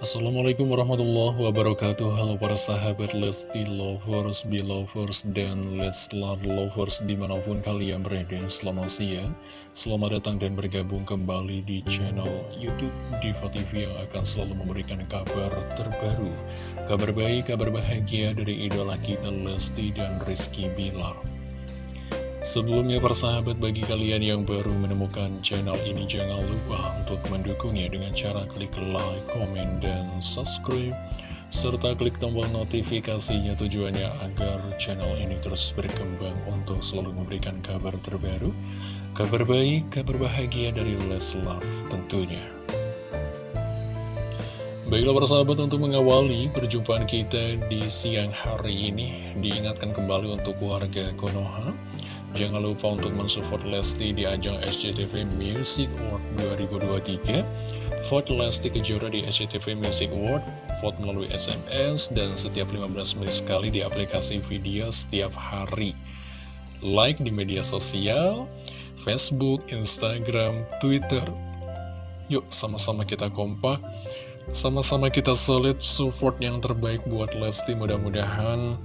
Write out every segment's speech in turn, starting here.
Assalamualaikum warahmatullahi wabarakatuh. Halo para sahabat Lesti Lovers, Belovers, dan Leslar Lovers di mana pun kalian berada. Selamat siang, selamat datang dan bergabung kembali di channel Youtube Diva TV yang akan selalu memberikan kabar terbaru Kabar baik, kabar bahagia dari idola kita Lesti dan Rizky Bilar Sebelumnya persahabat bagi kalian yang baru menemukan channel ini jangan lupa untuk mendukungnya dengan cara klik like, komen, dan subscribe serta klik tombol notifikasinya tujuannya agar channel ini terus berkembang untuk selalu memberikan kabar terbaru kabar baik, kabar bahagia dari Leslar tentunya. Baiklah persahabat untuk mengawali perjumpaan kita di siang hari ini Diingatkan kembali untuk warga Konoha Jangan lupa untuk mensupport Lesti di ajang SCTV Music Award 2023 Vote Lesti Kejora di SCTV Music Award Vote melalui SMS dan setiap 15 menit sekali di aplikasi video setiap hari. Like di media sosial Facebook, Instagram, Twitter. Yuk sama-sama kita kompak. Sama-sama kita solid support yang terbaik buat Lesti. Mudah-mudahan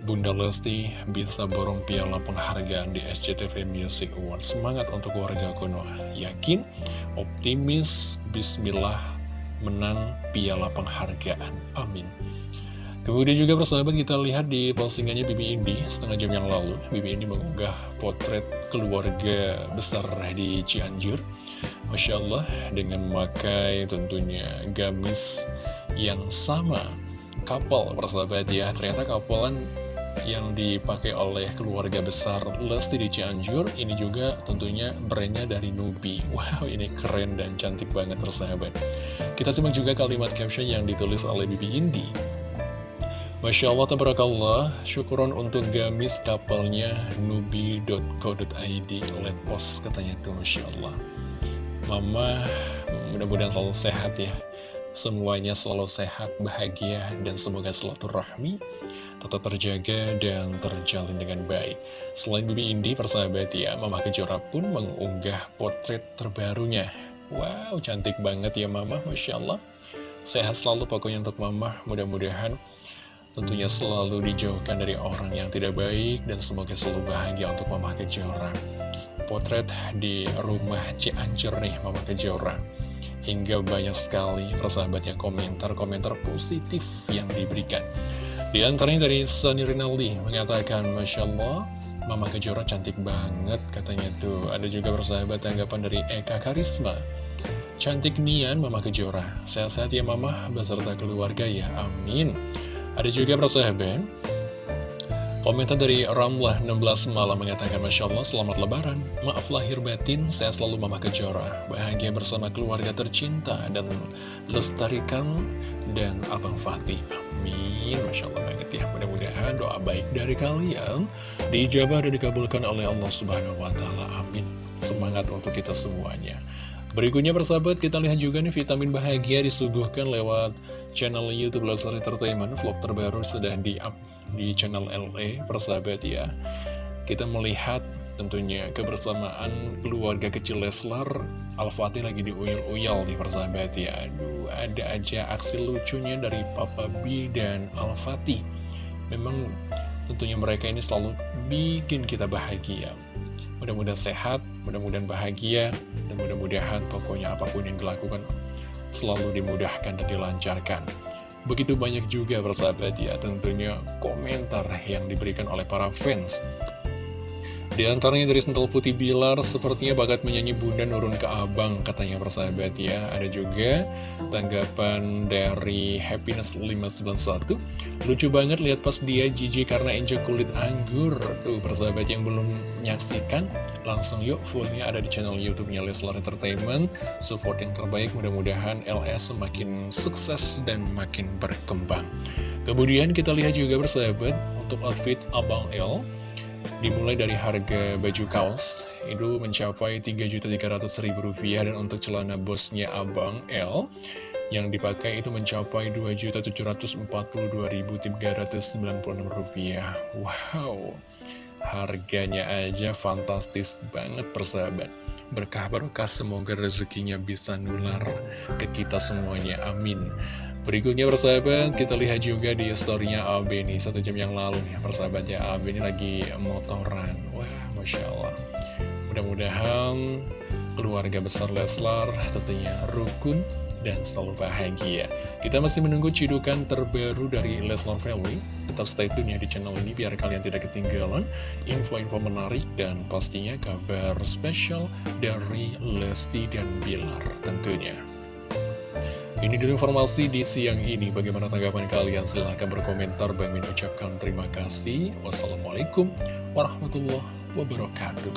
Bunda Lesti bisa borong piala penghargaan di SCTV Music Award. Semangat untuk warga Konoha. Yakin, optimis, bismillah, menang piala penghargaan. Amin. Kemudian juga persahabat kita lihat di postingannya Bibi Indi setengah jam yang lalu. Bibi Indi mengunggah potret keluarga besar di Cianjur. Masya Allah dengan memakai tentunya gamis yang sama couple persahabat ya ternyata kapelan yang dipakai oleh keluarga besar Lesti di Cianjur. Ini juga tentunya brandnya dari Nubi. Wow ini keren dan cantik banget persahabat. Kita simak juga kalimat caption yang ditulis oleh Bibi Indi. Masya Allah, tabarakallah, syukuran untuk gamis kapalnya nubi.co.id Let post katanya tuh, Masya Allah. Mama, mudah-mudahan selalu sehat ya. Semuanya selalu sehat, bahagia, dan semoga selalu rahmi tetap terjaga dan terjalin dengan baik. Selain Bibi Indi, persahabat ya, Mama Kejora pun mengunggah potret terbarunya. Wow, cantik banget ya Mama, Masya Allah. Sehat selalu pokoknya untuk Mama, mudah-mudahan tentunya selalu dijauhkan dari orang yang tidak baik dan semoga selalu bahagia untuk Mama Kejora. Potret di rumah Cianjur nih, Mama Kejora. Hingga banyak sekali persahabat yang komentar-komentar positif yang diberikan. Di antaranya dari Sunny Rinaldi mengatakan, Masya Allah, Mama Kejora cantik banget katanya tuh. Ada juga persahabat tanggapan dari Eka Karisma. Cantik nian Mama Kejora. Sehat-sehat ya Mama beserta keluarga ya. Amin. Ada juga persahabat. Komentar dari Ramlah 16 malam mengatakan Masya Allah selamat lebaran Maaf lahir batin saya selalu Mama Kejora Bahagia bersama keluarga tercinta Dan lestarikan dan Abang Fatih Amin Masya Allah banget ya. Mudah-mudahan doa baik dari kalian Dijabah dan dikabulkan oleh Allah Subhanahu Wa Taala. Amin. Semangat untuk kita semuanya. Berikutnya persahabat kita lihat juga nih vitamin bahagia disuguhkan lewat channel Youtube Leslar Entertainment Vlog terbaru sudah di up di channel LA persahabat ya. Kita melihat tentunya kebersamaan keluarga kecil Leslar. Al-Fatih lagi diuyul-uyal di persahabat ya. Aduh ada aja aksi lucunya dari Papa B dan Al-Fatih. Memang tentunya mereka ini selalu bikin kita bahagia. Mudah-mudahan sehat, mudah-mudahan bahagia Dan mudah-mudahan pokoknya apa pun yang dilakukan selalu dimudahkan dan dilancarkan. Begitu banyak juga persahabat ya tentunya komentar yang diberikan oleh para fans di antaranya dari Sentul Putih Bilar, sepertinya bakat menyanyi Bunda nurun ke abang, katanya persahabat ya. Ada juga tanggapan dari Happiness 591. Lucu banget lihat pas dia jijik karena injek kulit anggur. Tuh persahabat yang belum menyaksikan, langsung yuk fullnya ada di channel YouTube-nya Leslar Entertainment. Support yang terbaik, mudah-mudahan LS semakin sukses dan makin berkembang. Kemudian kita lihat juga persahabat untuk outfit Abang L dimulai dari harga baju kaos itu mencapai Rp3.300.000 dan untuk celana bosnya Abang L yang dipakai itu mencapai Rp2.742.396 wow harganya aja fantastis banget persahabat. Berkah berkah semoga rezekinya bisa nular ke kita semuanya. Amin Berikutnya persahabat, kita lihat juga di storynya AB nih, satu jam yang lalu nih, persahabat ya, AB ini lagi motoran. Wah, Masya Allah. Mudah-mudahan keluarga besar Leslar tentunya rukun dan selalu bahagia. Kita masih menunggu cidukan terbaru dari Leslar Family. Tetap stay tune ya di channel ini biar kalian tidak ketinggalan info-info menarik dan pastinya kabar spesial dari Lesti dan Bilar tentunya. Ini dulu informasi di siang ini. Bagaimana tanggapan kalian? Silahkan berkomentar. Bang Min ucapkan terima kasih. Wassalamualaikum warahmatullahi wabarakatuh.